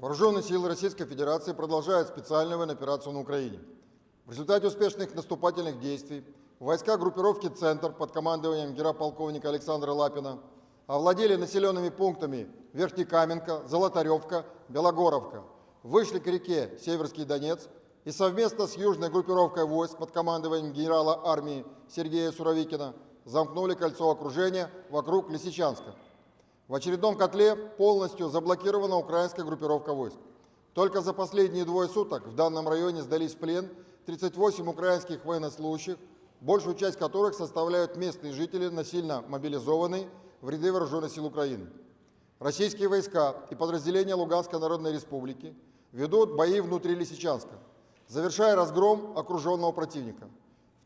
Вооруженные силы Российской Федерации продолжают специальную военную операцию на Украине. В результате успешных наступательных действий войска группировки «Центр» под командованием генерал-полковника Александра Лапина овладели населенными пунктами Верхнекаменка, Золотаревка, Белогоровка, вышли к реке Северский Донец и совместно с южной группировкой войск под командованием генерала армии Сергея Суровикина замкнули кольцо окружения вокруг Лисичанска. В очередном котле полностью заблокирована украинская группировка войск. Только за последние двое суток в данном районе сдались в плен 38 украинских военнослужащих, большую часть которых составляют местные жители, насильно мобилизованные в ряды вооруженных сил Украины. Российские войска и подразделения Луганской Народной Республики ведут бои внутри Лисичанска, завершая разгром окруженного противника.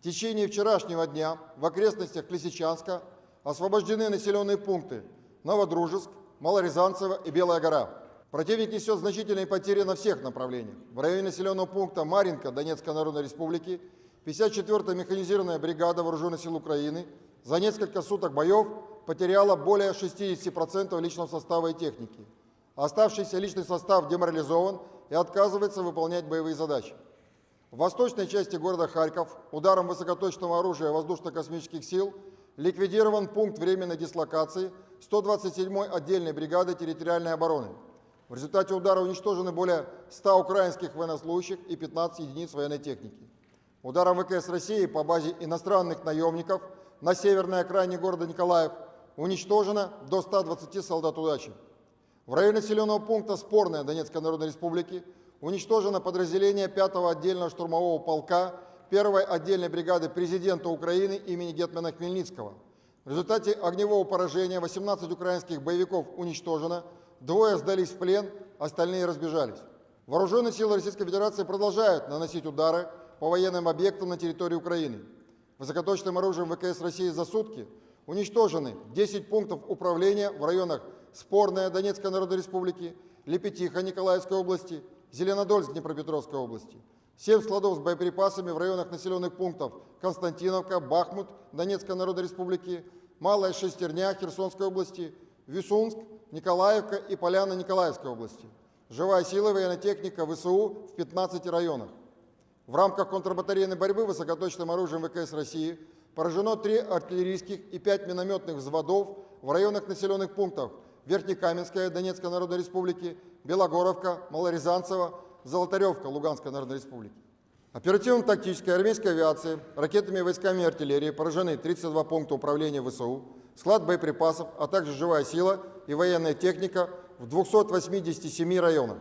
В течение вчерашнего дня в окрестностях Лисичанска освобождены населенные пункты Новодружеск, Малорязанцево и Белая гора. Противник несет значительные потери на всех направлениях. В районе населенного пункта Маринка Донецкой Народной Республики 54-я механизированная бригада Вооруженных сил Украины за несколько суток боев потеряла более 60% личного состава и техники. Оставшийся личный состав деморализован и отказывается выполнять боевые задачи. В восточной части города Харьков ударом высокоточного оружия воздушно-космических сил ликвидирован пункт временной дислокации 127-й отдельной бригады территориальной обороны. В результате удара уничтожены более 100 украинских военнослужащих и 15 единиц военной техники. Ударом ВКС России по базе иностранных наемников на северной окраине города Николаев уничтожено до 120 солдат удачи. В районе населенного пункта Спорная Донецкой Народной Республики уничтожено подразделение 5-го отдельного штурмового полка 1-й отдельной бригады президента Украины имени Гетмана Хмельницкого. В результате огневого поражения 18 украинских боевиков уничтожено, двое сдались в плен, остальные разбежались. Вооруженные силы Российской Федерации продолжают наносить удары по военным объектам на территории Украины. Высокоточным оружием ВКС России за сутки уничтожены 10 пунктов управления в районах Спорная Донецкой Народной Республики, Лепетиха Николаевской области, Зеленодольск Днепропетровской области. 7 складов с боеприпасами в районах населенных пунктов Константиновка, Бахмут Донецкой Народной Республики, Малая Шестерня Херсонской области, Висунск, Николаевка и Поляна Николаевской области. Живая сила военная техника ВСУ в 15 районах. В рамках контрбатарейной борьбы высокоточным оружием ВКС России поражено 3 артиллерийских и 5 минометных взводов в районах населенных пунктов Верхнекаменская Донецкой Народной Республики, Белогоровка, Малорязанцево, Золотаревка Луганской Народной Республики. Оперативно-тактической армейской авиации, ракетами, войсками и артиллерией поражены 32 пункта управления ВСУ, склад боеприпасов, а также живая сила и военная техника в 287 районах.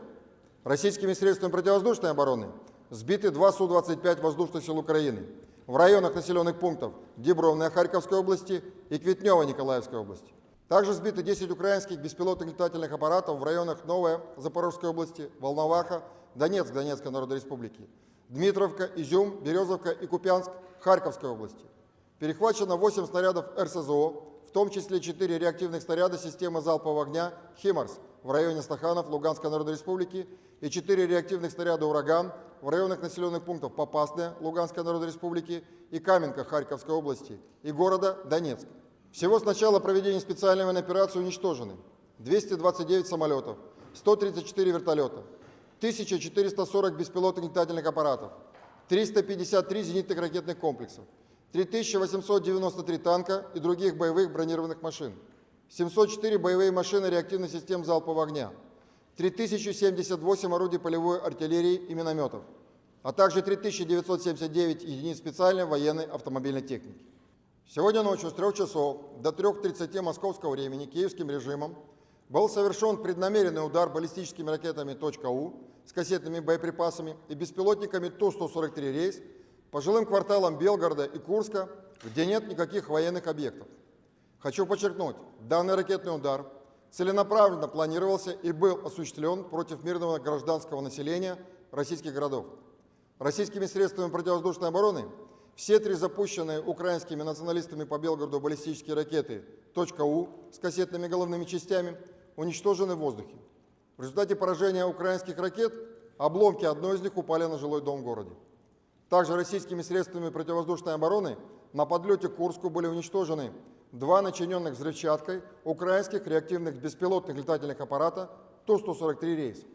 Российскими средствами противовоздушной обороны сбиты два Су-25 воздушных сил Украины в районах населенных пунктов Дебровная Харьковской области и Кветнева Николаевской области. Также сбиты 10 украинских беспилотных летательных аппаратов в районах Новая Запорожской области, Волноваха, Донецк Донецкой Народной Республики, Дмитровка, Изюм, Березовка и Купянск Харьковской области. Перехвачено 8 снарядов РСЗО, в том числе 4 реактивных снаряда системы залпового огня «Химарс» в районе Стаханов Луганской Народной Республики и 4 реактивных снаряда «Ураган» в районах населенных пунктов Попасная Луганской Народной Республики и Каменка Харьковской области и города Донецк. Всего с начала проведения специальной военной операции уничтожены 229 самолетов, 134 вертолета, 1440 беспилотных летательных аппаратов, 353 зенитных ракетных комплексов, 3893 танка и других боевых бронированных машин, 704 боевые машины реактивных систем залпового огня, 3078 орудий полевой артиллерии и минометов, а также 3979 единиц специальной военной автомобильной техники. Сегодня ночью с 3 часов до 3.30 московского времени киевским режимом был совершен преднамеренный удар баллистическими ракетами «У» с кассетными боеприпасами и беспилотниками Ту-143 «Рейс» по жилым кварталам Белгорода и Курска, где нет никаких военных объектов. Хочу подчеркнуть, данный ракетный удар целенаправленно планировался и был осуществлен против мирного гражданского населения российских городов. Российскими средствами противовоздушной обороны все три запущенные украинскими националистами по Белгороду баллистические ракеты «У» с кассетными головными частями уничтожены в воздухе. В результате поражения украинских ракет обломки одной из них упали на жилой дом в городе. Также российскими средствами противовоздушной обороны на подлете к Курску были уничтожены два начиненных взрывчаткой украинских реактивных беспилотных летательных аппарата Ту-143 «Рейс».